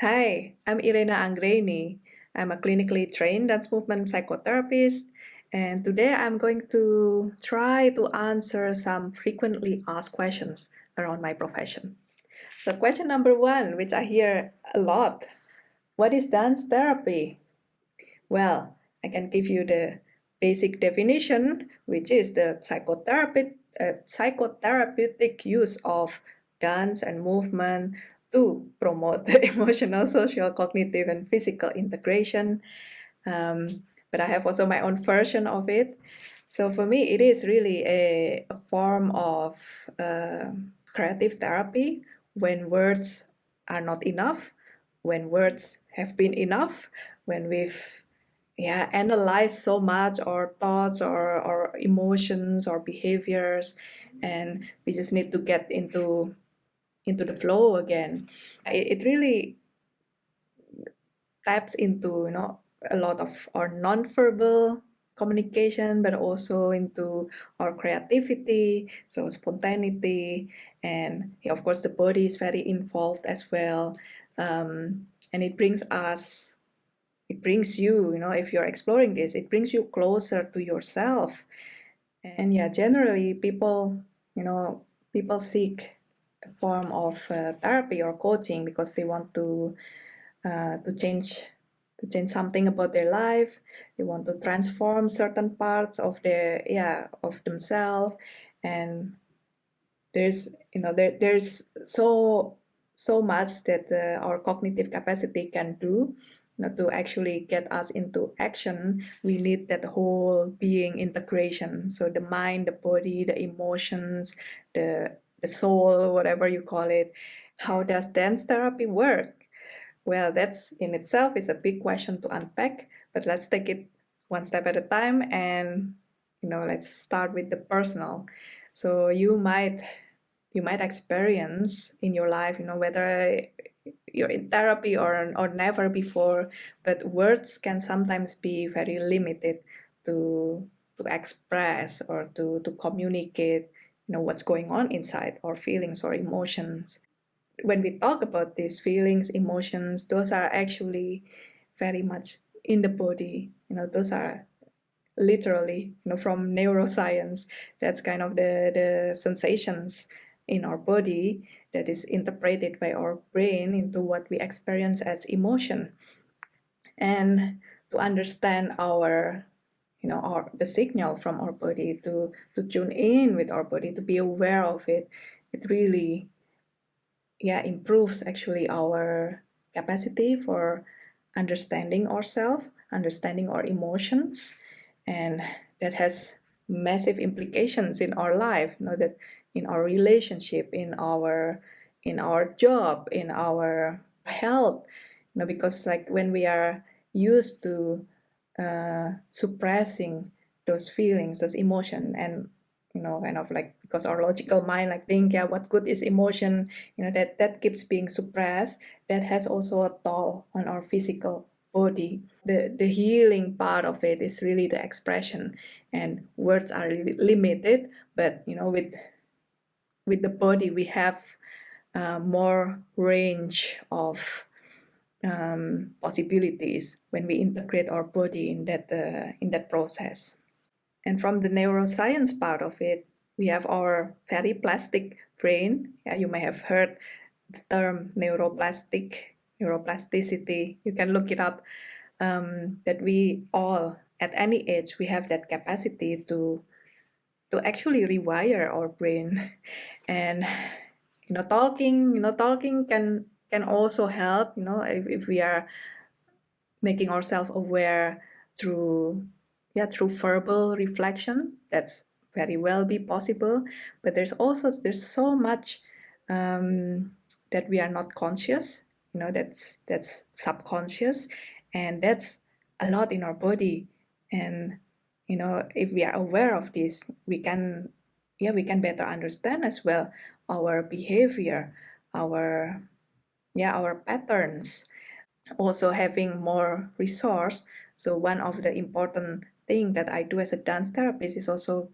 Hi, I'm Irena Anggreni. I'm a clinically trained dance movement psychotherapist, and today I'm going to try to answer some frequently asked questions around my profession. So, question number one, which I hear a lot What is dance therapy? Well, I can give you the basic definition, which is the uh, psychotherapeutic use of dance and movement to promote the emotional, social, cognitive, and physical integration. Um, but I have also my own version of it. So for me, it is really a, a form of uh, creative therapy when words are not enough, when words have been enough, when we've yeah analyzed so much our thoughts or our emotions or behaviors and we just need to get into into the flow again. It, it really taps into you know a lot of our non-verbal communication but also into our creativity so spontaneity and of course the body is very involved as well um, and it brings us it brings you you know if you're exploring this it brings you closer to yourself. And yeah generally people you know people seek form of uh, therapy or coaching because they want to uh, to change to change something about their life. They want to transform certain parts of their yeah of themselves. And there's you know there, there's so so much that uh, our cognitive capacity can do know, to actually get us into action we need that whole being integration so the mind the body the emotions the the soul whatever you call it. How does dance therapy work? Well, that's in itself is a big question to unpack, but let's take it one step at a time and you know, let's start with the personal. So you might you might experience in your life, you know, whether you're in therapy or or never before, but words can sometimes be very limited to to express or to to communicate, you know, what's going on inside our feelings or emotions when we talk about these feelings, emotions, those are actually very much in the body. You know, those are literally, you know, from neuroscience. That's kind of the, the sensations in our body that is interpreted by our brain into what we experience as emotion. And to understand our you know our the signal from our body to to tune in with our body to be aware of it it really yeah improves actually our capacity for understanding ourselves understanding our emotions and that has massive implications in our life you know that in our relationship in our in our job in our health you know because like when we are used to uh, suppressing those feelings those emotion and you know kind of like because our logical mind like think yeah what good is emotion? You know that that keeps being suppressed. That has also a toll on our physical body. The the healing part of it is really the expression and words are limited but you know with with the body we have uh, more range of um, possibilities when we integrate our body in that uh, in that process and from the neuroscience part of it, we have our very plastic brain. Yeah, you may have heard the term neuroplastic, neuroplasticity. You can look it up. Um, that we all, at any age, we have that capacity to to actually rewire our brain, and you know, talking, you know, talking can can also help. You know, if, if we are making ourselves aware through yeah through verbal reflection that's very well be possible but there's also there's so much um, that we are not conscious you know that's that's subconscious and that's a lot in our body and you know if we are aware of this we can yeah we can better understand as well our behavior our yeah our patterns also having more resource. So one of the important thing that I do as a dance therapist is also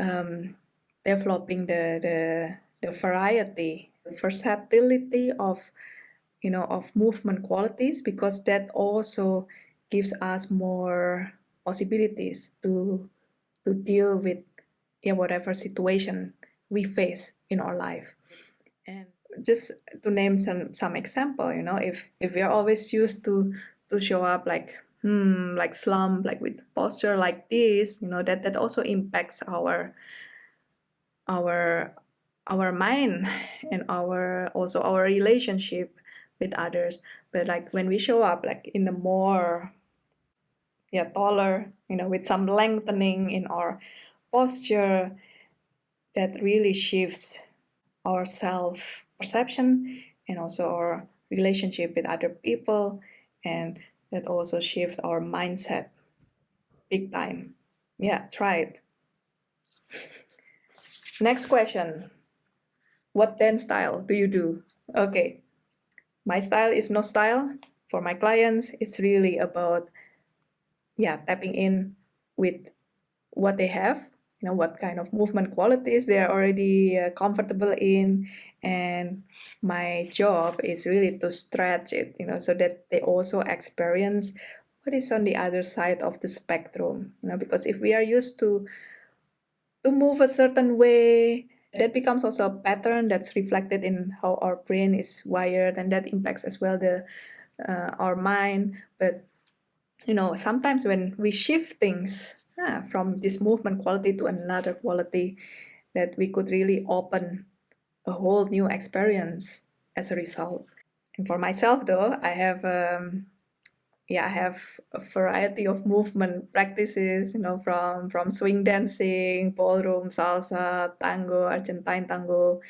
um, developing the, the, the variety, the versatility of you know of movement qualities because that also gives us more possibilities to to deal with yeah, whatever situation we face in our life. And just to name some some example you know if if we are always used to to show up like hmm like slump like with posture like this you know that that also impacts our our our mind and our also our relationship with others. But like when we show up like in a more yeah taller you know with some lengthening in our posture that really shifts our self perception and also our relationship with other people and that also shift our mindset big time. Yeah try it. Next question. What dance style do you do? Okay. My style is no style. For my clients it's really about yeah tapping in with what they have you know what kind of movement qualities they are already uh, comfortable in. And my job is really to stretch it you know so that they also experience what is on the other side of the spectrum you know because if we are used to to move a certain way that becomes also a pattern that's reflected in how our brain is wired and that impacts as well the uh, our mind. But you know sometimes when we shift things ah, from this movement quality to another quality that we could really open a whole new experience as a result and for myself though i have um, yeah, I have a variety of movement practices, you know, from from swing dancing, ballroom, salsa, tango, Argentine tango,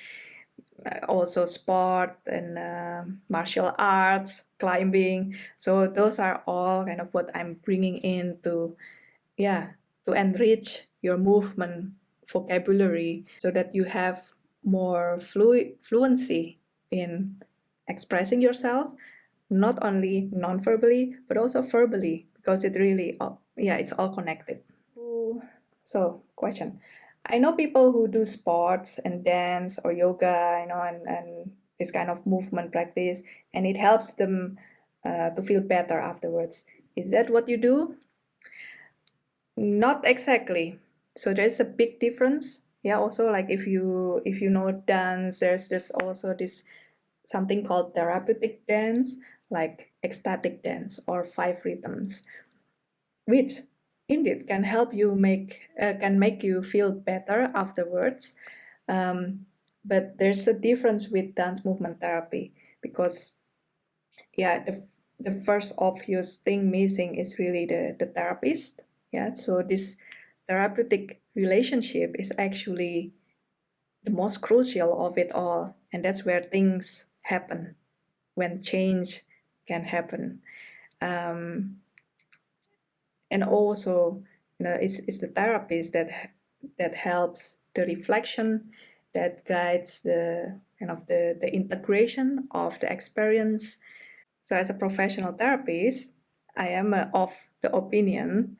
uh, also sport and uh, martial arts, climbing. So those are all kind of what I'm bringing in to, yeah, to enrich your movement vocabulary so that you have more flu fluency in expressing yourself not only non-verbally but also verbally because it really yeah it's all connected. So question. I know people who do sports and dance or yoga you know and, and this kind of movement practice and it helps them uh, to feel better afterwards. Is that what you do not exactly so there's a big difference yeah also like if you if you know dance there's just also this something called therapeutic dance like ecstatic dance or five rhythms, which indeed can help you make uh, can make you feel better afterwards. Um, but there's a difference with dance movement therapy because, yeah, the the first obvious thing missing is really the the therapist. Yeah, so this therapeutic relationship is actually the most crucial of it all, and that's where things happen when change can happen. Um, and also, you know, it's, it's the therapist that that helps the reflection, that guides the kind of the, the integration of the experience. So as a professional therapist, I am uh, of the opinion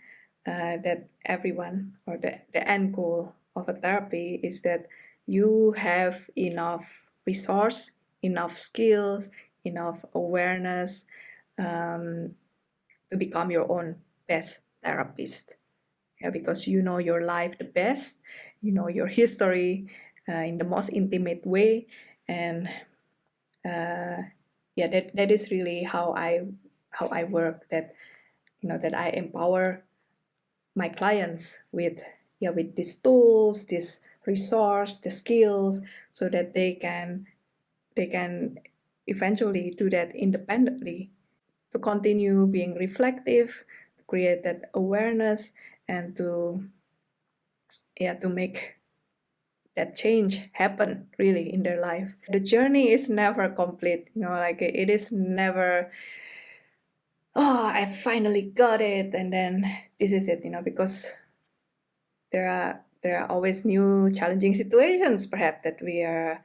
uh, that everyone or the, the end goal of a therapy is that you have enough resource, enough skills, enough awareness um, to become your own best therapist. Yeah, because you know your life the best, you know your history uh, in the most intimate way, and uh, yeah, that that is really how I how I work. That you know that I empower my clients with yeah with these tools, this resource, the skills, so that they can they can eventually do that independently to continue being reflective, to create that awareness and to yeah to make that change happen really in their life. The journey is never complete, you know, like it is never oh I finally got it and then this is it, you know, because there are there are always new challenging situations perhaps that we are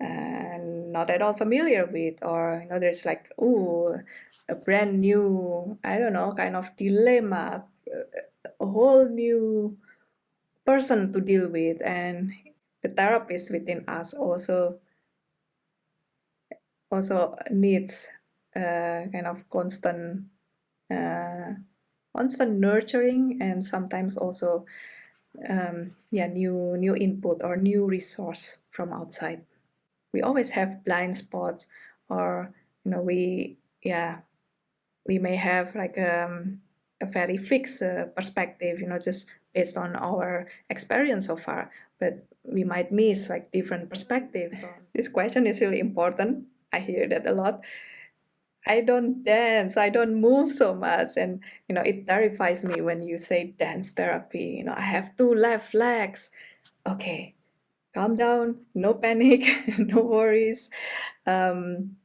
and not at all familiar with or you know there's like oh a brand new i don't know kind of dilemma a whole new person to deal with and the therapist within us also also needs uh, kind of constant uh, constant nurturing and sometimes also um, yeah new new input or new resource from outside. We always have blind spots or you know we yeah we may have like um, a very fixed uh, perspective you know just based on our experience so far but we might miss like different perspective. This question is really important. I hear that a lot I don't dance, I don't move so much. And, you know, it terrifies me when you say dance therapy. You know, I have two left legs. Okay, calm down, no panic, no worries. Um,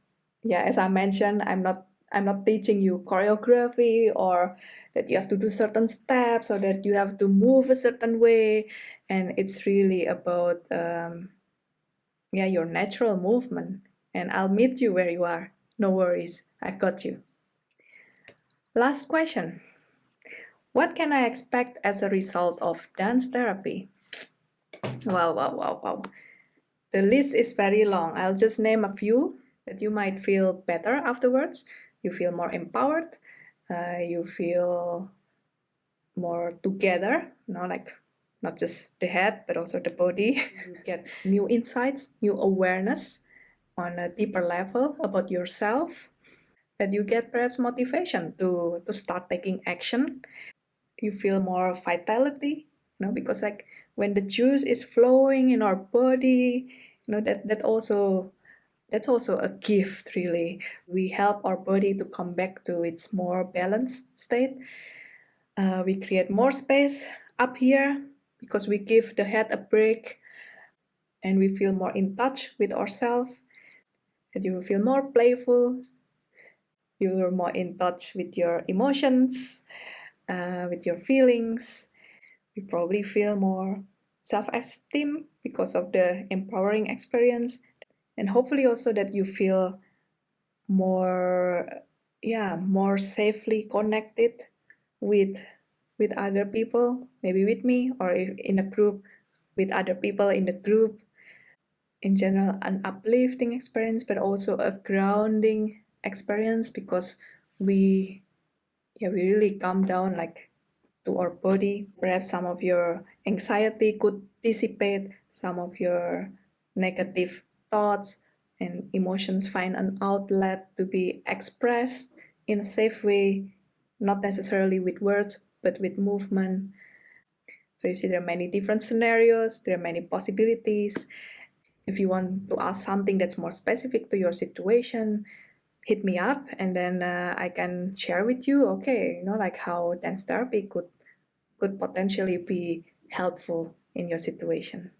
yeah, as I mentioned, I'm not I'm not teaching you choreography or that you have to do certain steps or that you have to move a certain way. And it's really about um, yeah, your natural movement. And I'll meet you where you are. No worries, I've got you. Last question. What can I expect as a result of dance therapy? Wow, wow, wow, wow. The list is very long. I'll just name a few that you might feel better afterwards. You feel more empowered. Uh, you feel more together, you know, like not just the head, but also the body. You get new insights, new awareness on a deeper level about yourself that you get perhaps motivation to to start taking action. You feel more vitality you know because like when the juice is flowing in our body you know that that also that's also a gift really. We help our body to come back to its more balanced state. Uh, we create more space up here because we give the head a break and we feel more in touch with ourselves that you will feel more playful you're more in touch with your emotions uh, with your feelings. You probably feel more self-esteem because of the empowering experience. And hopefully also that you feel more yeah more safely connected with with other people maybe with me or in a group with other people in the group. In general an uplifting experience but also a grounding experience because we yeah we really calm down like to our body. Perhaps some of your anxiety could dissipate some of your negative thoughts and emotions find an outlet to be expressed in a safe way not necessarily with words but with movement. So you see there are many different scenarios there are many possibilities. If you want to ask something that's more specific to your situation, hit me up and then uh, I can share with you, okay, you know, like how dance therapy could could potentially be helpful in your situation.